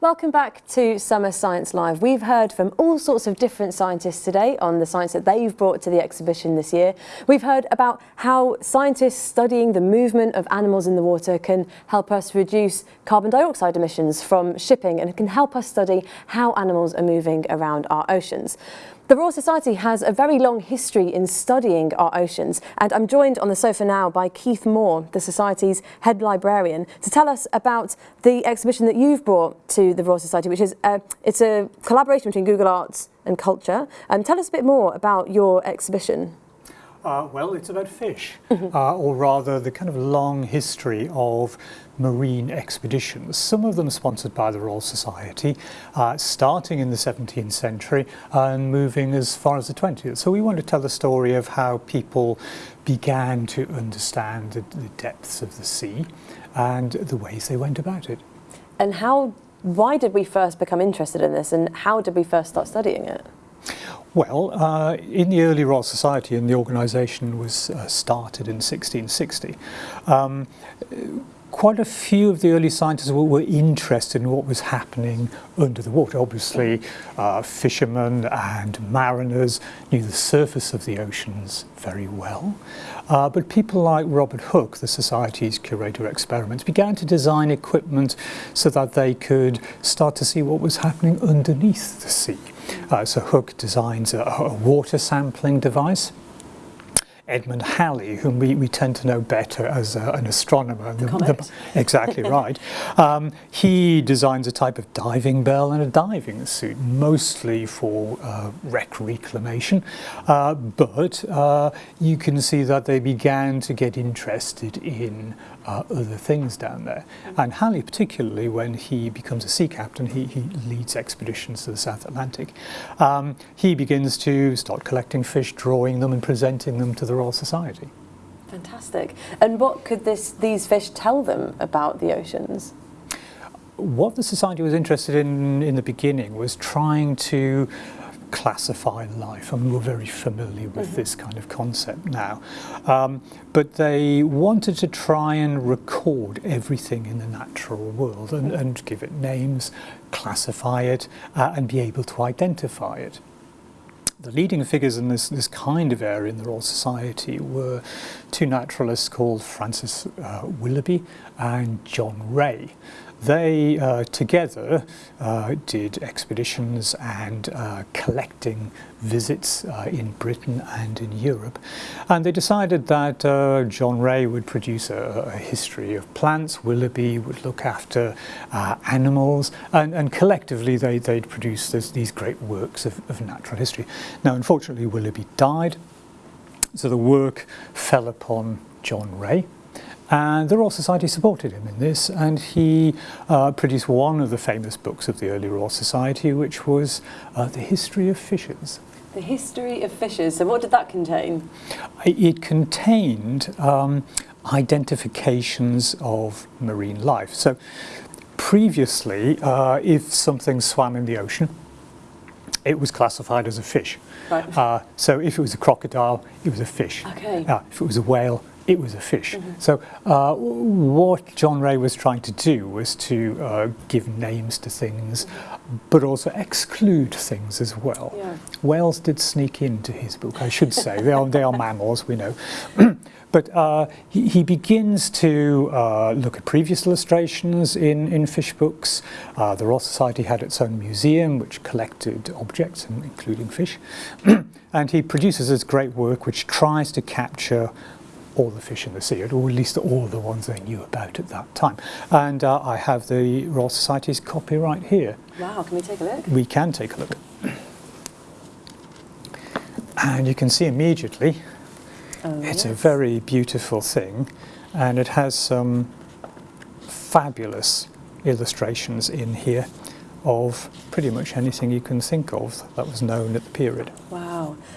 Welcome back to Summer Science Live. We've heard from all sorts of different scientists today on the science that they've brought to the exhibition this year. We've heard about how scientists studying the movement of animals in the water can help us reduce carbon dioxide emissions from shipping and can help us study how animals are moving around our oceans. The Royal Society has a very long history in studying our oceans and I'm joined on the sofa now by Keith Moore, the Society's head librarian, to tell us about the exhibition that you've brought to the Royal Society, which is a, it's a collaboration between Google Arts and Culture. Um, tell us a bit more about your exhibition. Uh, well, it's about fish, uh, or rather the kind of long history of marine expeditions, some of them sponsored by the Royal Society, uh, starting in the 17th century and moving as far as the 20th. So we want to tell the story of how people began to understand the, the depths of the sea and the ways they went about it. And how, why did we first become interested in this and how did we first start studying it? Well, uh, in the early Royal Society, and the organisation was uh, started in 1660, um, quite a few of the early scientists were, were, interested in what was happening under the water. Obviously, uh, fishermen and mariners knew the surface of the oceans very well. Uh, but people like Robert Hooke, the Society's curator of experiments, began to design equipment so that they could start to see what was happening underneath the sea. Uh, so Hooke designs a, a water sampling device Edmund Halley, whom we, we tend to know better as uh, an astronomer. The the, exactly right. Um, he designs a type of diving bell and a diving suit, mostly for uh, wreck reclamation. Uh, but uh, you can see that they began to get interested in uh, other things down there. And Halley, particularly when he becomes a sea captain, he, he leads expeditions to the South Atlantic. Um, he begins to start collecting fish, drawing them and presenting them to the Royal Society. Fantastic. And what could this, these fish tell them about the oceans? What the Society was interested in in the beginning was trying to classify life. I mean, we're very familiar with mm -hmm. this kind of concept now. Um, but they wanted to try and record everything in the natural world and, and give it names, classify it, uh, and be able to identify it. The leading figures in this, this kind of area in the Royal Society were two naturalists called Francis uh, Willughby and John Ray. They uh, together uh, did expeditions and uh, collecting visits uh, in Britain and in Europe. And they decided that uh, John Ray would produce a, a, history of plants, Willoughby would look after uh, animals, and, and, collectively they, they'd produce this, these great works of, of natural history. Now, unfortunately, Willoughby died, so the work fell upon John Ray. And the Royal Society supported him in this, and he uh, produced one of the famous books of the early Royal Society, which was uh, The History of Fishes. The History of Fishes. So what did that contain? It contained um, identifications of marine life. So previously, uh, if something swam in the ocean, it was classified as a fish. Right. Uh, so if it was a crocodile, it was a fish. Okay. Uh, if it was a whale, it was a fish. Mm -hmm. So uh, what John Ray was trying to do was to uh, give names to things, but also exclude things as well. Yeah. Whales did sneak into his book, I should say. they, are, they are mammals, we know. But uh, he, he, begins to uh, look at previous illustrations in, in fish books. Uh, the Royal Society had its own museum which collected objects, including fish. and he produces this great work which tries to capture all the fish in the sea, or at least all the ones they knew about at that time. And uh, I have the Royal Society's copy right here. Wow, can we take a look? We can take a look. And you can see immediately oh, it's yes. a very beautiful thing and it has some fabulous illustrations in here of pretty much anything you can think of that was known at the period. Wow.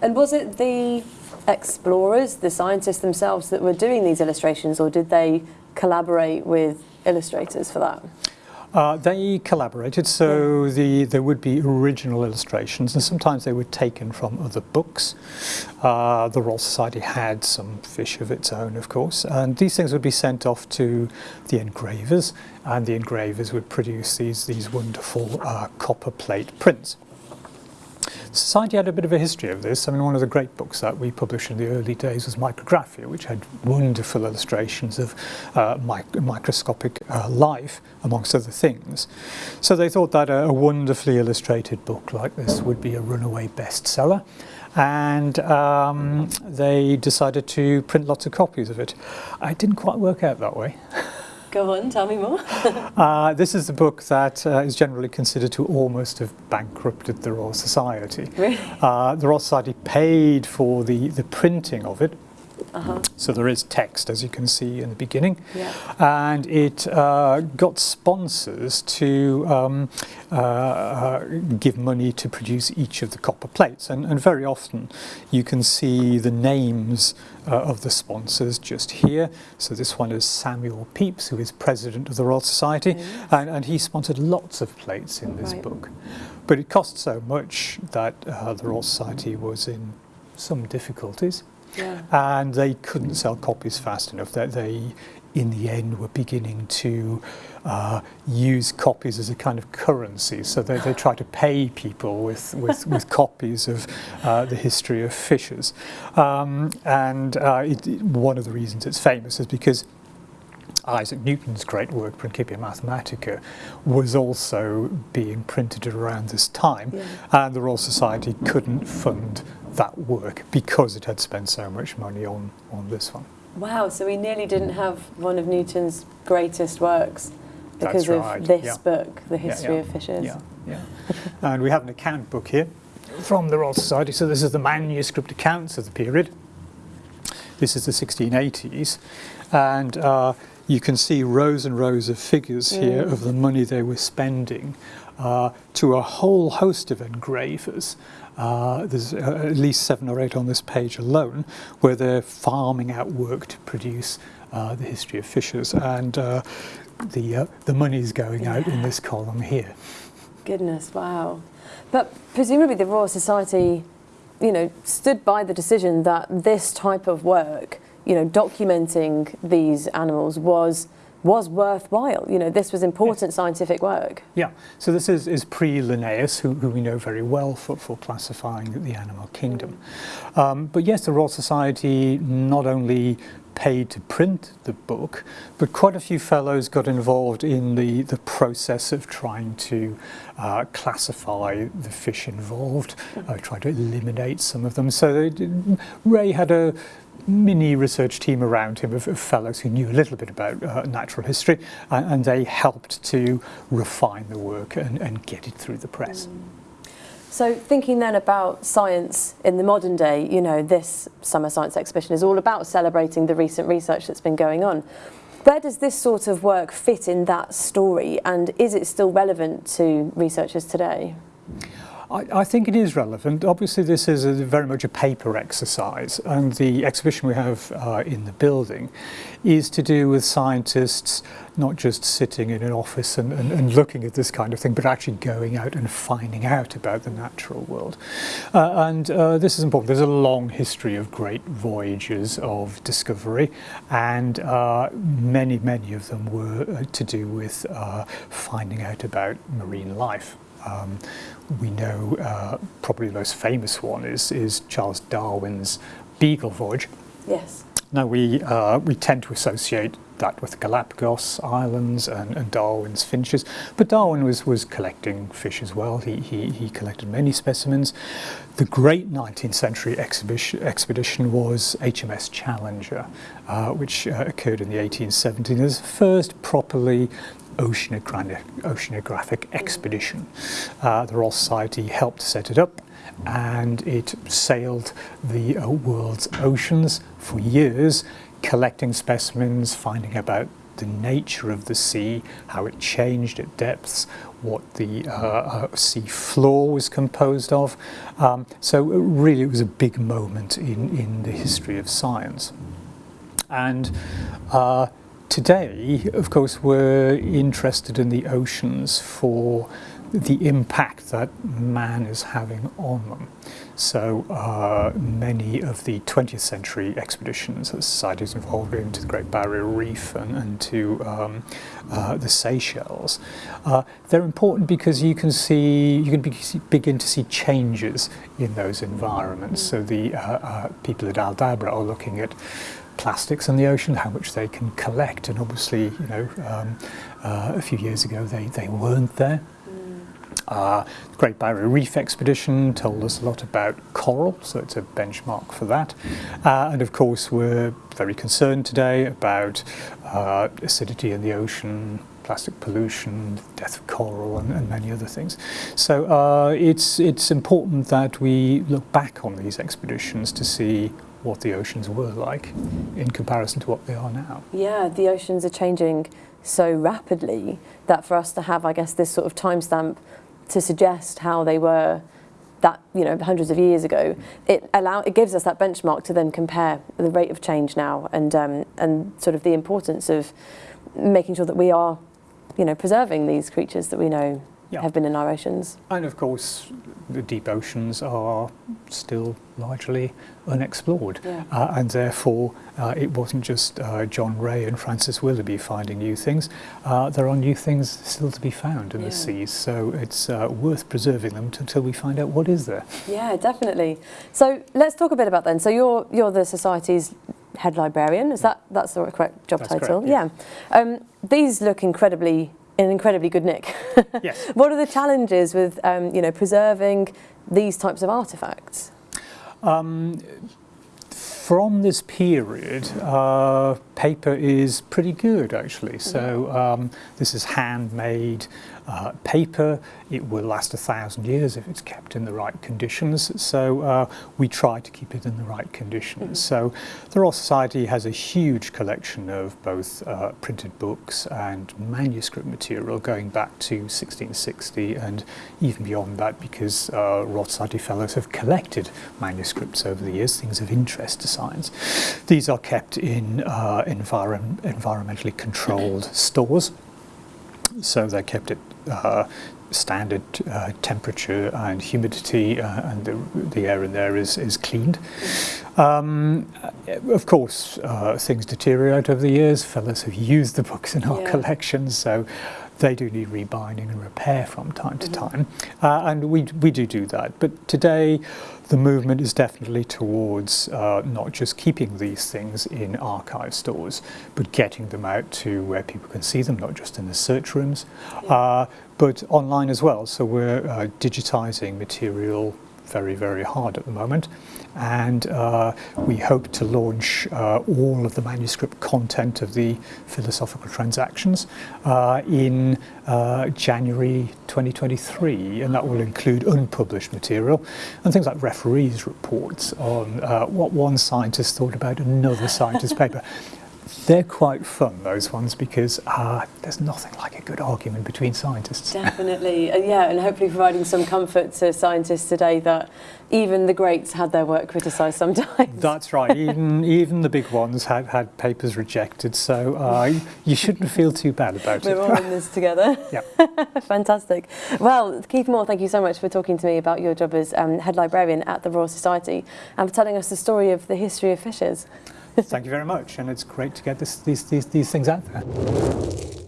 And was it the explorers, the scientists themselves that were doing these illustrations or did they collaborate with illustrators for that? Uh, they collaborated, so yeah. the, there would be original illustrations, and sometimes they were taken from other books. Uh, the Royal Society had some fish of its own, of course, and these things would be sent off to the engravers, and the engravers would produce these, these wonderful uh, copper plate prints. Society had a bit of a history of this. I mean, one of the great books that we published in the early days was Micrographia, which had wonderful illustrations of uh, mic microscopic uh, life, amongst other things. So they thought that a, a, wonderfully illustrated book like this would be a runaway bestseller. And um, they decided to print lots of copies of it. It didn't quite work out that way. Go on, tell me more. uh, this is the book that uh, is generally considered to almost have bankrupted the Royal Society. Really? Uh, the Royal Society paid for the, the printing of it, -huh. So there is text, as you can see in the beginning. Yeah. And it uh, got sponsors to um, uh, uh, give money to produce each of the copper plates. And, and very often you can see the names uh, of the sponsors just here. So this one is Samuel Pepys, who is president of the Royal Society. Yes. And, and, he sponsored lots of plates in this right. book. But it cost so much that uh, the Royal Society was in some difficulties. Yeah. And they couldn't sell copies fast enough. That they, in the end, were beginning to uh, use copies as a kind of currency. So they, they try to pay people with, with, with copies of uh, the history of fishes. Um, and uh, it, one of the reasons it's famous is because Isaac Newton's great work, Principia Mathematica, was also being printed around this time, yeah. and the Royal Society couldn't fund that work because it had spent so much money on, on this one. Wow, so we nearly didn't have one of Newton's greatest works because right. of this yeah. book, The History yeah, of Fishes. Yeah, yeah. and we have an account book here from the Royal Society. So this is the manuscript accounts of the period. This is the 1680s. And uh, you can see rows and rows of figures mm. here of the money they were spending uh, to a whole host of engravers. Uh, there's uh, at least seven or eight on this page alone, where they're farming out work to produce uh, the history of fishes, and uh, the uh, the money's going yeah. out in this column here. Goodness, wow! But presumably the Royal Society, you know, stood by the decision that this type of work, you know, documenting these animals was was worthwhile. You know, this was important yes. scientific work. Yeah, so this is, is pre-Linnaeus, who, who we know very well for, for classifying the animal kingdom. Um, but yes, the Royal Society not only paid to print the book, but quite a few fellows got involved in the, the process of trying to uh, classify the fish involved, uh, try to eliminate some of them. So they, Ray had a mini research team around him of, of fellows who knew a little bit about uh, natural history and, and they helped to refine the work and, and get it through the press. Mm. So thinking then about science in the modern day, you know, this summer science exhibition is all about celebrating the recent research that's been going on. Where does this sort of work fit in that story and is it still relevant to researchers today? I, I, think it is relevant. Obviously, this is a, very much a paper exercise, and the exhibition we have uh, in the building is to do with scientists not just sitting in an office and, and, and looking at this kind of thing, but actually going out and finding out about the natural world. Uh, and uh, this is important. There's a long history of great voyages of discovery, and uh, many, many of them were uh, to do with uh, finding out about marine life. Um, we know uh, probably the most famous one is, is Charles Darwin's Beagle voyage. Yes. Now we, uh, we tend to associate that with Galapagos Islands and, and, Darwin's finches, but Darwin was, was collecting fish as well. He, he, he collected many specimens. The great 19th century exhibition, expedition was HMS Challenger, uh, which uh, occurred in the 1870s. It was the first properly oceanographic, oceanographic expedition. Uh, the Royal Society helped set it up and it sailed the uh, world's oceans for years, collecting specimens, finding about the nature of the sea, how it changed at depths, what the uh, uh, sea floor was composed of. Um, so really it was a big moment in, in the history of science. And uh, today, of course, we're interested in the oceans for the impact that man is having on them. So uh, many of the 20th century expeditions that societies involved in to the Great Barrier Reef and, and to um, uh, the Seychelles, uh, they're important because you can see, you can be, begin to see changes in those environments. So the uh, uh, people at Aldabra are looking at plastics in the ocean, how much they can collect, and obviously, you know, um, uh, a few years ago they, they weren't there. Uh, the Great Barrier Reef expedition told us a lot about coral, so it's a benchmark for that. Uh, and of course, we're very concerned today about uh, acidity in the ocean, plastic pollution, death of coral, and, and many other things. So uh, it's, it's important that we look back on these expeditions to see what the oceans were like in comparison to what they are now. Yeah, the oceans are changing so rapidly that for us to have, I guess, this sort of timestamp to suggest how they were that you know hundreds of years ago, it allow it gives us that benchmark to then compare the rate of change now and um, and sort of the importance of making sure that we are, you know, preserving these creatures that we know yeah. have been in our oceans. And of course, the deep oceans are still largely unexplored. Yeah. Uh, and therefore, uh, it wasn't just uh, John Ray and Francis Willoughby finding new things. Uh, there are new things still to be found in yeah. the seas. So it's uh, worth preserving them until we find out what is there. Yeah, definitely. So let's talk a bit about then. So you're, you're the Society's head librarian. Is that that's the correct job that's title? Correct, yeah. yeah. Um, these look incredibly in incredibly good nick. yes. What are the challenges with um, you know preserving these types of artifacts? Um, from this period, uh, paper is pretty good actually. So um, this is handmade uh, paper. It will last a thousand years if it's kept in the right conditions. So uh, we try to keep it in the right conditions. Mm -hmm. So the Royal Society has a huge collection of both uh, printed books and manuscript material going back to 1660 and even beyond that because uh, Royal Society Fellows have collected manuscripts over the years, things of interest to science. These are kept in uh, environ environmentally controlled stores. So they kept it uh, standard uh, temperature and humidity uh, and the, the, air in there is, is cleaned. Um, of course, uh, things deteriorate over the years. Fellows have used the books in our yeah. collections, so they do need rebinding and repair from time to mm -hmm. time. Uh, and we, we do do that. But today, the movement is definitely towards uh, not just keeping these things in archive stores, but getting them out to where people can see them, not just in the search rooms, uh, but online as well. So we're uh, digitizing material very, very hard at the moment. And uh, we hope to launch uh, all of the manuscript content of the philosophical transactions uh, in uh, January 2023. And that will include unpublished material and things like referees' reports on uh, what one scientist thought about another scientist's paper. They're quite fun, those ones, because uh, there's nothing like a good argument between scientists. Definitely, uh, yeah, and hopefully providing some comfort to scientists today that even the greats had their work criticised sometimes. That's right, even, even the big ones had, had papers rejected, so uh, you shouldn't feel too bad about We're it. We're all in this together. yeah. Fantastic. Well, Keith Moore, thank you so much for talking to me about your job as um, head librarian at the Royal Society and for telling us the story of the history of fishes. Thank you very much, and it's great to get this, these, these, these things out there.